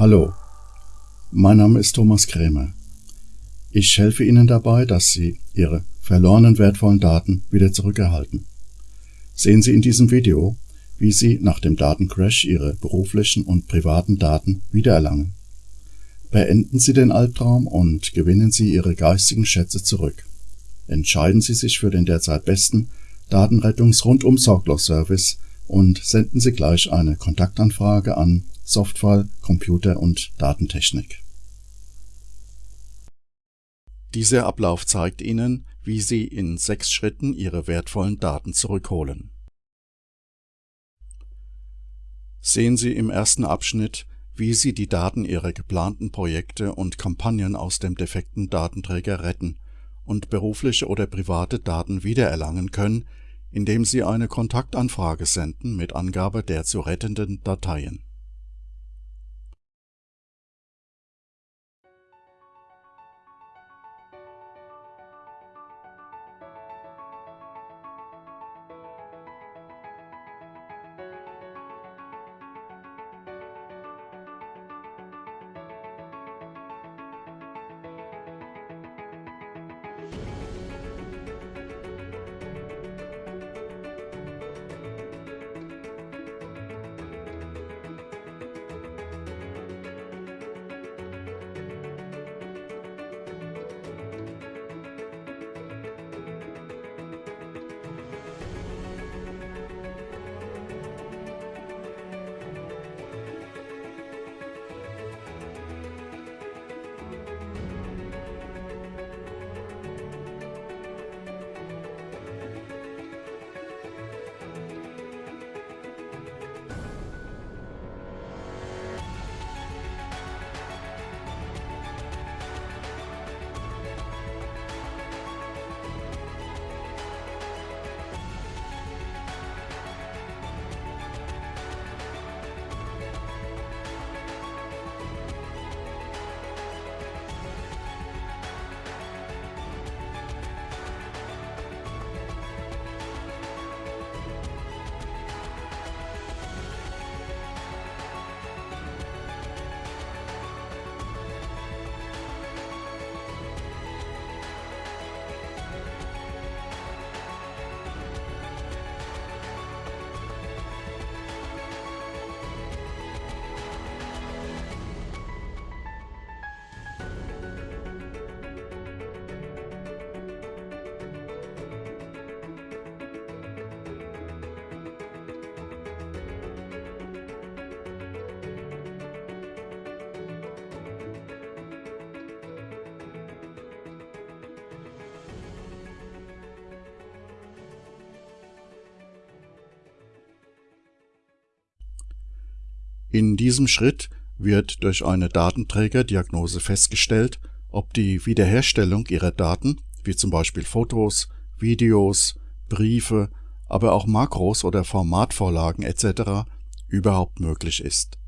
Hallo, mein Name ist Thomas Krämer. Ich helfe Ihnen dabei, dass Sie Ihre verlorenen wertvollen Daten wieder zurückerhalten. Sehen Sie in diesem Video, wie Sie nach dem Datencrash Ihre beruflichen und privaten Daten wiedererlangen. Beenden Sie den Albtraum und gewinnen Sie Ihre geistigen Schätze zurück. Entscheiden Sie sich für den derzeit besten Datenrettungs-Rundum-Sorglos-Service und senden Sie gleich eine Kontaktanfrage an Softfall Computer und Datentechnik. Dieser Ablauf zeigt Ihnen, wie Sie in sechs Schritten Ihre wertvollen Daten zurückholen. Sehen Sie im ersten Abschnitt, wie Sie die Daten Ihrer geplanten Projekte und Kampagnen aus dem defekten Datenträger retten und berufliche oder private Daten wiedererlangen können, indem Sie eine Kontaktanfrage senden mit Angabe der zu rettenden Dateien In diesem Schritt wird durch eine Datenträgerdiagnose festgestellt, ob die Wiederherstellung Ihrer Daten, wie zum Beispiel Fotos, Videos, Briefe, aber auch Makros oder Formatvorlagen etc. überhaupt möglich ist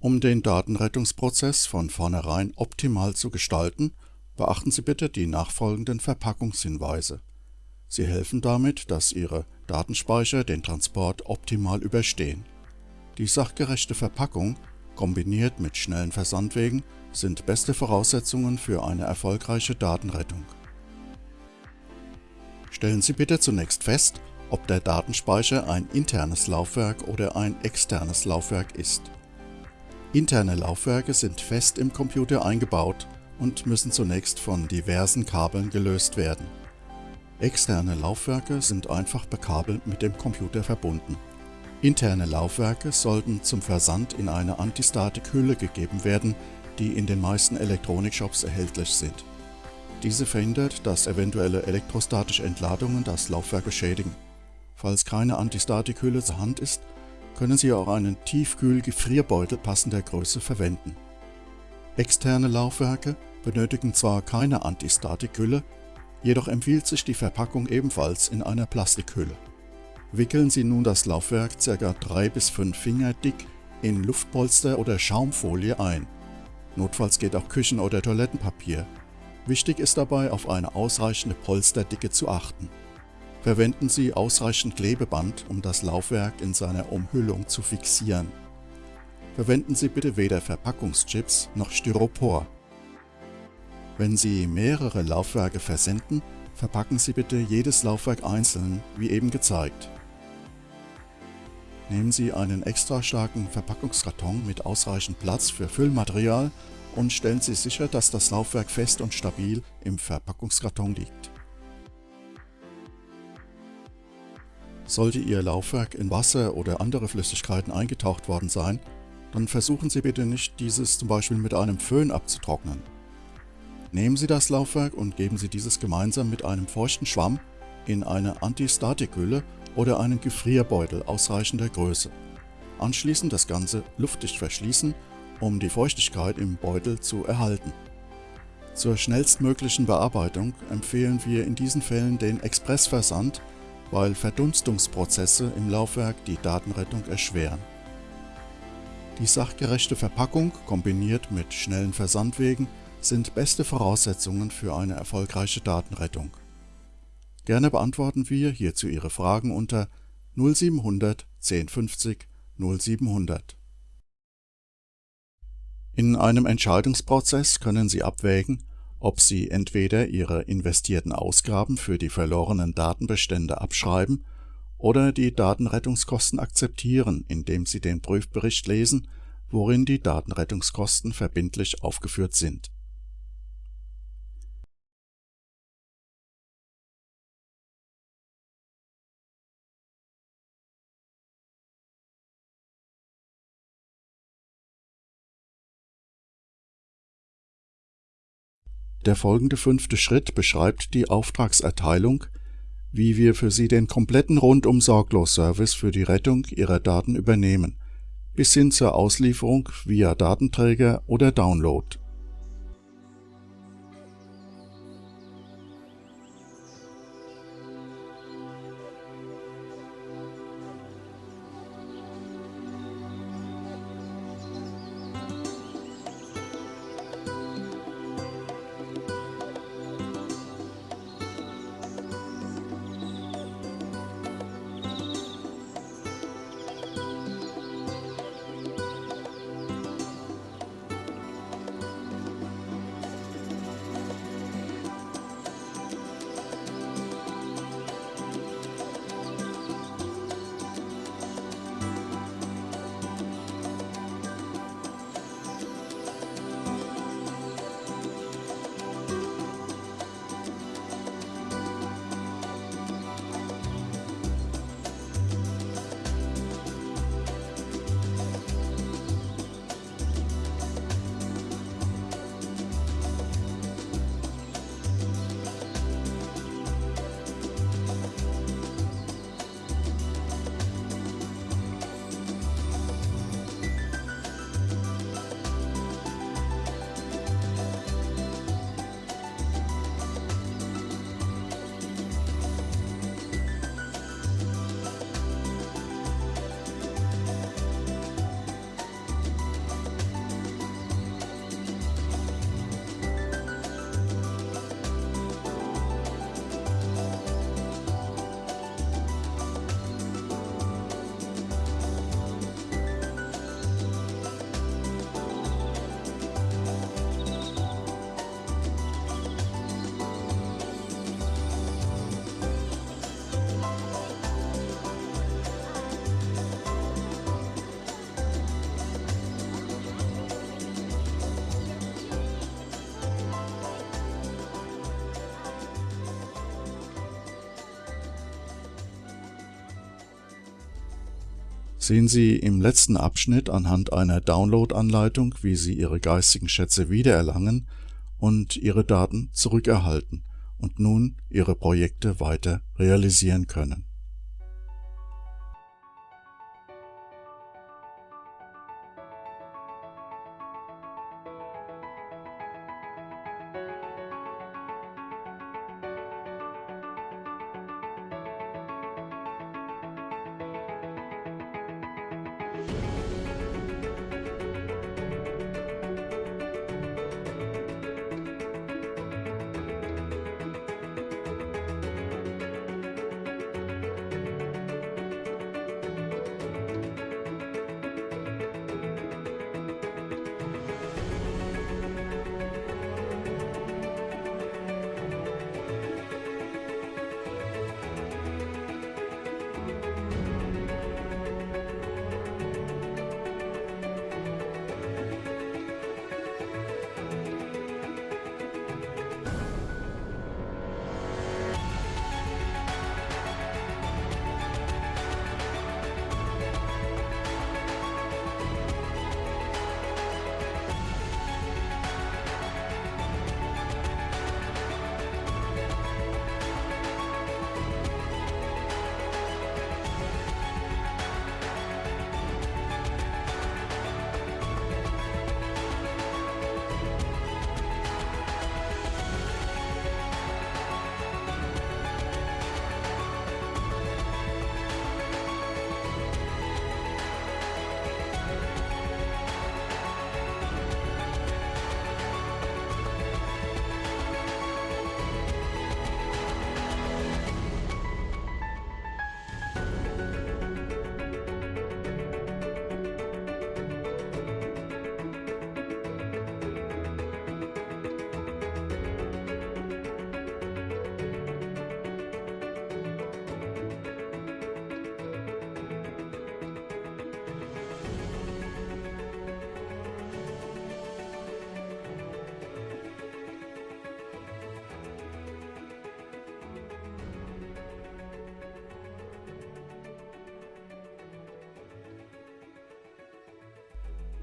Um den Datenrettungsprozess von vornherein optimal zu gestalten, beachten Sie bitte die nachfolgenden Verpackungshinweise. Sie helfen damit, dass Ihre Datenspeicher den Transport optimal überstehen. Die sachgerechte Verpackung kombiniert mit schnellen Versandwegen sind beste Voraussetzungen für eine erfolgreiche Datenrettung. Stellen Sie bitte zunächst fest, ob der Datenspeicher ein internes Laufwerk oder ein externes Laufwerk ist. Interne Laufwerke sind fest im Computer eingebaut und müssen zunächst von diversen Kabeln gelöst werden. Externe Laufwerke sind einfach per Kabel mit dem Computer verbunden. Interne Laufwerke sollten zum Versand in eine Antistatik-Hülle gegeben werden, die in den meisten Elektronikshops erhältlich sind. Diese verhindert, dass eventuelle elektrostatische Entladungen das Laufwerk beschädigen. Falls keine Antistatikhülle zur Hand ist, können Sie auch einen Tiefkühl-Gefrierbeutel passender Größe verwenden. Externe Laufwerke benötigen zwar keine Antistatikhülle, jedoch empfiehlt sich die Verpackung ebenfalls in einer Plastikhülle. Wickeln Sie nun das Laufwerk ca. 3 bis 5 Finger dick in Luftpolster oder Schaumfolie ein. Notfalls geht auch Küchen- oder Toilettenpapier. Wichtig ist dabei, auf eine ausreichende Polsterdicke zu achten. Verwenden Sie ausreichend Klebeband, um das Laufwerk in seiner Umhüllung zu fixieren. Verwenden Sie bitte weder Verpackungschips noch Styropor. Wenn Sie mehrere Laufwerke versenden, verpacken Sie bitte jedes Laufwerk einzeln, wie eben gezeigt. Nehmen Sie einen extra starken Verpackungskarton mit ausreichend Platz für Füllmaterial und stellen Sie sicher, dass das Laufwerk fest und stabil im Verpackungskarton liegt. Sollte Ihr Laufwerk in Wasser oder andere Flüssigkeiten eingetaucht worden sein, dann versuchen Sie bitte nicht, dieses zum Beispiel mit einem Föhn abzutrocknen. Nehmen Sie das Laufwerk und geben Sie dieses gemeinsam mit einem feuchten Schwamm in eine Antistatikhülle oder einen Gefrierbeutel ausreichender Größe. Anschließend das Ganze luftdicht verschließen, um die Feuchtigkeit im Beutel zu erhalten. Zur schnellstmöglichen Bearbeitung empfehlen wir in diesen Fällen den Expressversand, weil Verdunstungsprozesse im Laufwerk die Datenrettung erschweren. Die sachgerechte Verpackung kombiniert mit schnellen Versandwegen sind beste Voraussetzungen für eine erfolgreiche Datenrettung. Gerne beantworten wir hierzu Ihre Fragen unter 0700 1050 0700. In einem Entscheidungsprozess können Sie abwägen, ob Sie entweder Ihre investierten Ausgaben für die verlorenen Datenbestände abschreiben oder die Datenrettungskosten akzeptieren, indem Sie den Prüfbericht lesen, worin die Datenrettungskosten verbindlich aufgeführt sind Der folgende fünfte Schritt beschreibt die Auftragserteilung, wie wir für Sie den kompletten Rundum-Sorglos-Service für die Rettung Ihrer Daten übernehmen, bis hin zur Auslieferung via Datenträger oder Download Sehen Sie im letzten Abschnitt anhand einer Download-Anleitung, wie Sie Ihre geistigen Schätze wiedererlangen und Ihre Daten zurückerhalten und nun Ihre Projekte weiter realisieren können.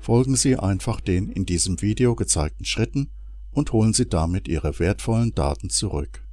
Folgen Sie einfach den in diesem Video gezeigten Schritten und holen Sie damit Ihre wertvollen Daten zurück